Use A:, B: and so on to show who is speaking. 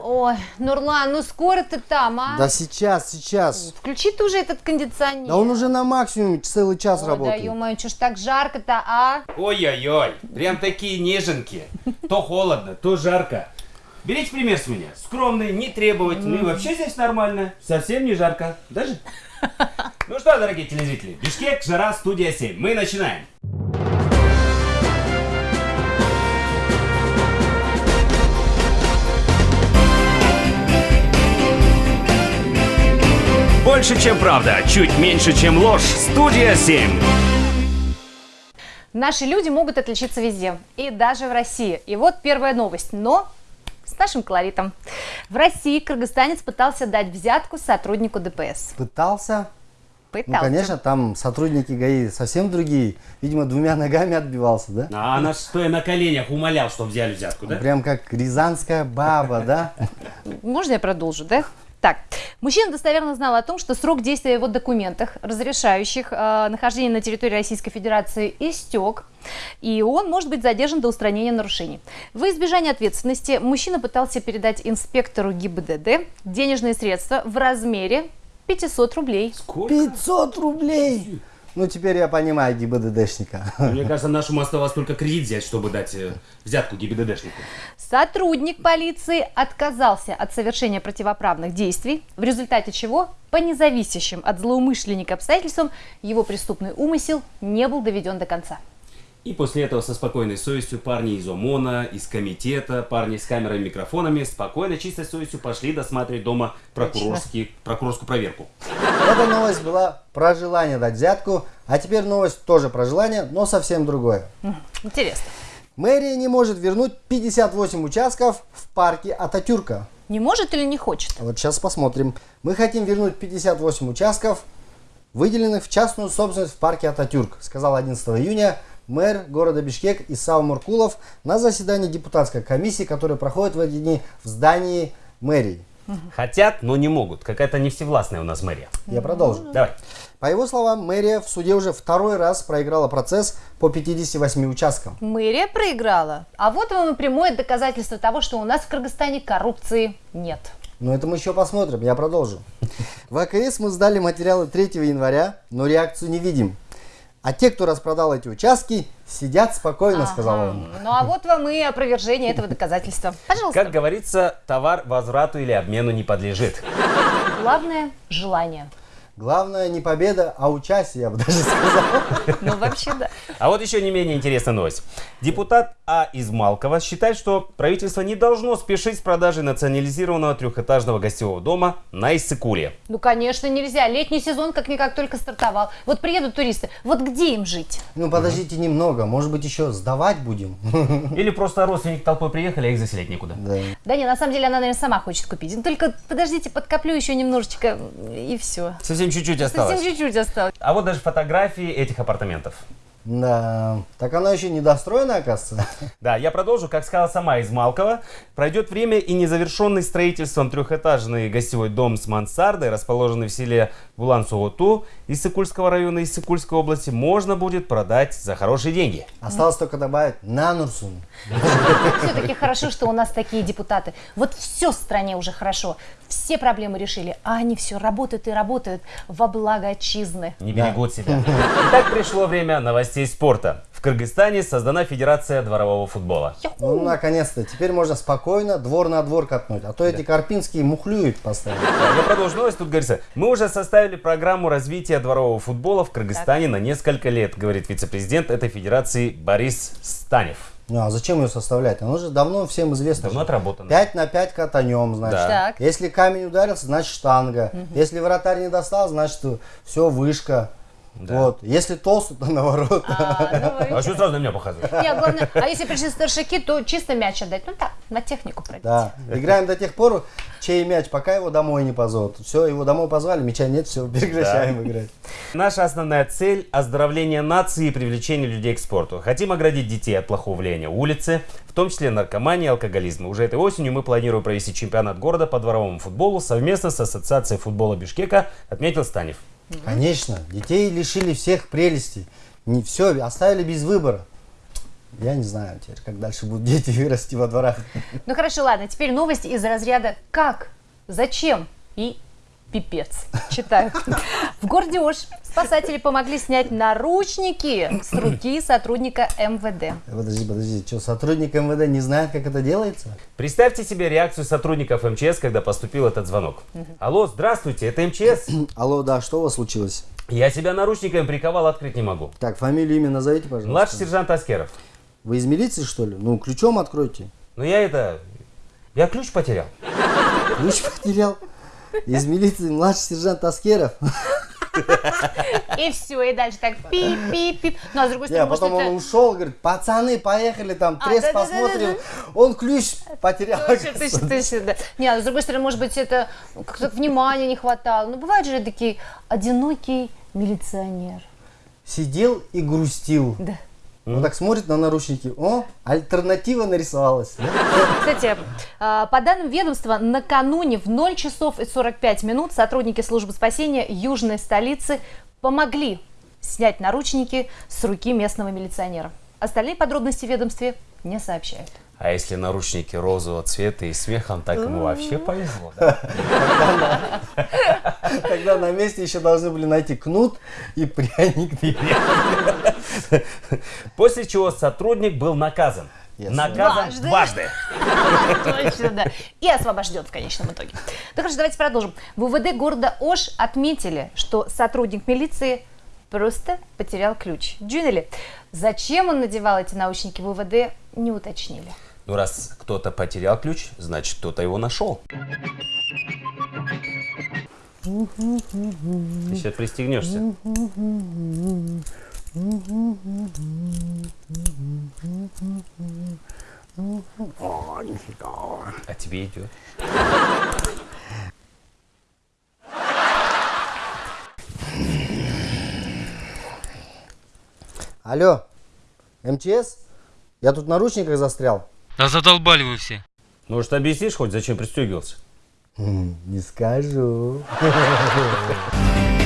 A: Ой, Нурлан, ну скоро ты там, а?
B: Да сейчас, сейчас.
A: Включи ты уже этот кондиционер.
B: Да он уже на максимуме целый час
A: Ой, да
B: работает.
A: ё-моё, чё ж так жарко-то, а?
C: Ой-ой-ой, прям такие неженки. То холодно, то жарко. Берите пример с меня. Скромный, нетребовательный. И вообще здесь нормально. Совсем не жарко. Даже? Ну что, дорогие телезрители, Бишкек, жара, студия 7. Мы начинаем. Больше, чем правда, чуть меньше, чем ложь. Студия 7.
A: Наши люди могут отличиться везде, и даже в России. И вот первая новость, но с нашим колоритом. В России кыргызстанец пытался дать взятку сотруднику ДПС.
B: Пытался? Ну,
A: Пытался.
B: конечно, там сотрудники ГАИ совсем другие. Видимо, двумя ногами отбивался, да?
C: А она стоя на коленях умолял, что взяли взятку, да?
B: Прям как рязанская баба, да?
A: Можно я продолжу, да? Так, мужчина достоверно знал о том, что срок действия его документах, разрешающих э, нахождение на территории Российской Федерации, истек, и он может быть задержан до устранения нарушений. В избежание ответственности мужчина пытался передать инспектору ГИБДД денежные средства в размере 500 рублей.
C: Сколько?
B: 500 рублей! Ну, теперь я понимаю ГИБДДшника.
C: Мне кажется, нашему оставалось только кредит взять, чтобы дать э, взятку ГИБДДшнику.
A: Сотрудник полиции отказался от совершения противоправных действий, в результате чего, по независящим от злоумышленника обстоятельствам, его преступный умысел не был доведен до конца.
C: И после этого со спокойной совестью парни из ОМОНа, из комитета, парни с камерами и микрофонами спокойно, чистой совестью пошли досматривать дома прокурорский, прокурорскую проверку.
B: Эта новость была про желание дать взятку, а теперь новость тоже про желание, но совсем другое.
A: Интересно.
B: Мэрия не может вернуть 58 участков в парке Ататюрка.
A: Не может или не хочет?
B: Вот сейчас посмотрим. Мы хотим вернуть 58 участков, выделенных в частную собственность в парке Ататюрк, сказал 11 июня мэр города Бишкек Исау Муркулов на заседании депутатской комиссии, которая проходит в эти дни в здании мэрии.
C: Хотят, но не могут. Какая-то не всевластная у нас мэрия.
B: Я продолжу.
C: Давай.
B: По его словам, мэрия в суде уже второй раз проиграла процесс по 58 участкам.
A: Мэрия проиграла. А вот вам и прямое доказательство того, что у нас в Кыргызстане коррупции нет.
B: Но это мы еще посмотрим, я продолжу. В АКС мы сдали материалы 3 января, но реакцию не видим. А те, кто распродал эти участки, сидят спокойно, сказал он.
A: Ну а вот вам и опровержение этого доказательства. Пожалуйста.
C: Как говорится, товар возврату или обмену не подлежит.
A: Главное – желание.
B: Главное не победа, а участие, я бы даже сказал.
A: Ну вообще да.
C: А вот еще не менее интересная новость. Депутат А. Измалкова считает, что правительство не должно спешить с продажей национализированного трехэтажного гостевого дома на Иссыкуле.
A: Ну конечно нельзя. Летний сезон как-никак только стартовал. Вот приедут туристы. Вот где им жить?
B: Ну подождите немного, может быть еще сдавать будем?
C: Или просто родственники толпой приехали, а их заселять некуда.
B: Да.
A: Да не, на самом деле она, наверное, сама хочет купить. Ну, Только подождите, подкоплю еще немножечко и все.
C: Совсем чуть-чуть осталось.
A: Совсем чуть-чуть осталось.
C: А вот даже фотографии этих апартаментов.
B: Да, так она еще недостроена, оказывается.
C: Да, я продолжу. Как сказала сама Измалкова, пройдет время и незавершенный строительством трехэтажный гостевой дом с мансардой, расположенный в селе Булан-Суоту Иссыкульского района Иссыкульской области, можно будет продать за хорошие деньги.
B: Осталось только добавить Нанурсун.
A: Все-таки хорошо, что у нас такие депутаты. Вот все в стране уже хорошо. Все проблемы решили, а они все работают и работают во благо отчизны.
C: Не берегут себя. Итак, пришло время новостей спорта. В Кыргызстане создана Федерация дворового футбола.
B: Ну, наконец-то, теперь можно спокойно двор на двор катнуть. А то эти карпинские мухлюют постоянно.
C: Да, Я продолжу новость. Тут говорится, мы уже составили программу развития дворового футбола в Кыргызстане на несколько лет, говорит вице-президент этой федерации Борис Станев.
B: Ну, а зачем ее составлять? Оно же давно всем известно.
C: Давно отработано.
B: 5 на 5 катанем, значит.
C: Да.
A: Так.
B: Если камень ударился, значит штанга. Если вратарь не достал, значит все, вышка. Вот. Если толстый, то наоборот.
A: А, ну,
C: А что сразу на меня показываешь?
A: Не, главное, а если пришли старшики, то чисто мяч отдать. Ну так, на технику пройти.
B: Да. Играем до тех пор, чей мяч, пока его домой не позовут. Все, его домой позвали, мяча нет, все, прекращаем играть.
C: Наша основная цель – оздоровление нации и привлечение людей к спорту. Хотим оградить детей от плохого влияния улицы, в том числе наркомании и алкоголизма. Уже этой осенью мы планируем провести чемпионат города по дворовому футболу совместно с Ассоциацией футбола Бишкека, отметил Станев.
B: Конечно, детей лишили всех прелестей. Не все, оставили без выбора. Я не знаю теперь, как дальше будут дети вырасти во дворах.
A: Ну хорошо, ладно, теперь новость из разряда «Как? Зачем?» и «Пипец». Читаю. В городе Ош спасатели помогли снять наручники с руки сотрудника МВД.
B: Подожди, подожди, что, сотрудник МВД не знает, как это делается?
C: Представьте себе реакцию сотрудников МЧС, когда поступил этот звонок. Алло, здравствуйте, это МЧС?
B: Алло, да, что у вас случилось?
C: Я себя наручниками приковал, открыть не могу.
B: Так, фамилию, имя назовите, пожалуйста.
C: Младший сержант Аскеров.
B: Вы из милиции, что ли? Ну, ключом откройте.
C: Ну я это... Я ключ потерял.
B: Ключ потерял. Из милиции младший сержант Аскеров.
A: И все, и дальше так пип-пип-пип. Ну, а с другой
B: Не, а
A: стороны, может,
B: потом он ушел, говорит, пацаны, поехали там,
A: А,
B: треск посмотрим. Он ключ потерял.
A: Точно, точно, точно, да. Не, а с другой стороны, может быть, это как-то внимания не хватало. Ну, бывает же такие одинокий милиционер.
B: Сидел и грустил.
A: Да.
B: Он так смотрит на наручники. О, альтернатива нарисовалась.
A: Кстати, а, по данным ведомства, накануне в 0 часов и 45 минут сотрудники службы спасения южной столицы помогли снять наручники с руки местного милиционера. Остальные подробности в ведомстве не сообщают.
C: А если наручники розового цвета и смехом, так ему вообще повезло. да?
B: Тогда на месте еще должны были найти кнут и пряник.
C: После чего сотрудник был наказан.
B: Yes.
C: Наказан
A: Дважды.
C: дважды.
A: Точно, да. И освобожден в конечном итоге. Ну хорошо, давайте продолжим. В УВД города Ош отметили, что сотрудник милиции просто потерял ключ. Джунели, зачем он надевал эти наушники в УВД, не уточнили.
C: Ну, раз кто-то потерял ключ, значит, кто-то его нашел. Ты сейчас пристегнешься. А тебе идет.
B: Алло, МЧС? Я тут в наручниках застрял.
D: Да задолбали вы все.
C: Может, объяснишь хоть, зачем пристегивался?
B: М, Не скажу.